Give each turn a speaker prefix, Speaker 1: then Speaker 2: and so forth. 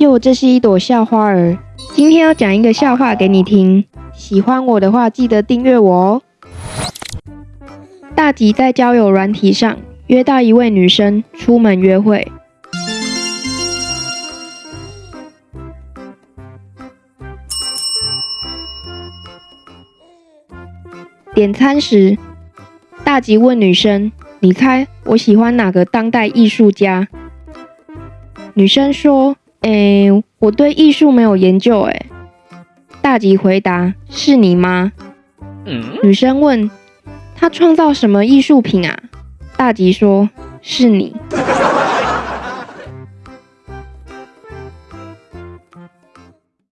Speaker 1: 哟，这是一朵校花儿。今天要讲一个笑话给你听，喜欢我的话记得订阅我哦。大吉在交友软体上约到一位女生出门约会，点餐时，大吉问女生：“你猜我喜欢哪个当代艺术家？”女生说。诶，我对艺术没有研究。诶，大吉回答：“是你吗？”女生问：“他创造什么艺术品啊？”大吉说：“是你。”